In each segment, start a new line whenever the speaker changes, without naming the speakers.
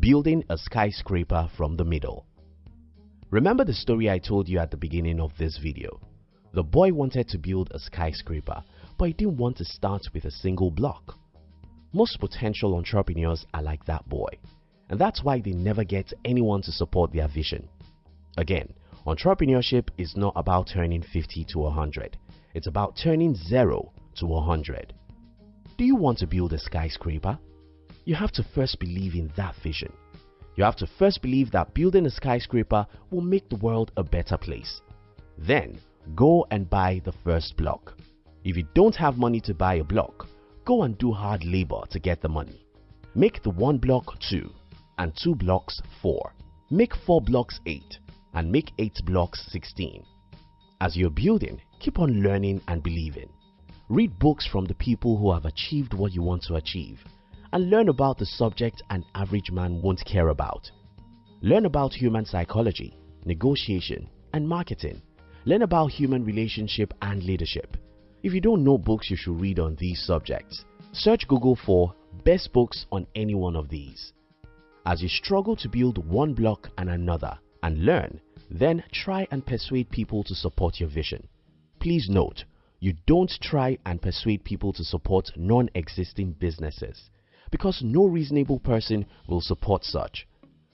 Building a skyscraper from the middle. Remember the story I told you at the beginning of this video? The boy wanted to build a skyscraper but he didn't want to start with a single block. Most potential entrepreneurs are like that boy and that's why they never get anyone to support their vision. Again, entrepreneurship is not about turning 50 to 100. It's about turning 0 to 100. Do you want to build a skyscraper? You have to first believe in that vision. You have to first believe that building a skyscraper will make the world a better place. Then, go and buy the first block. If you don't have money to buy a block, go and do hard labor to get the money. Make the one block 2 and 2 blocks 4. Make 4 blocks 8 and make 8 blocks 16. As you're building, keep on learning and believing. Read books from the people who have achieved what you want to achieve and learn about the subject an average man won't care about. Learn about human psychology, negotiation and marketing. Learn about human relationship and leadership. If you don't know books you should read on these subjects, search Google for best books on any one of these. As you struggle to build one block and another and learn, then try and persuade people to support your vision. Please note, you don't try and persuade people to support non-existing businesses because no reasonable person will support such.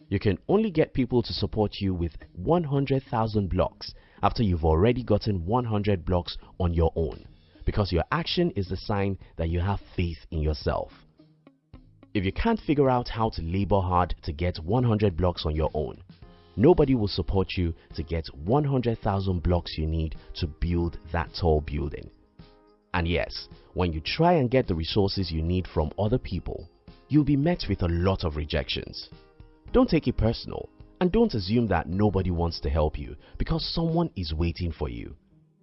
You can only get people to support you with 100,000 blocks after you've already gotten 100 blocks on your own because your action is the sign that you have faith in yourself. If you can't figure out how to labor hard to get 100 blocks on your own, nobody will support you to get 100,000 blocks you need to build that tall building. And yes, when you try and get the resources you need from other people, you'll be met with a lot of rejections. Don't take it personal and don't assume that nobody wants to help you because someone is waiting for you.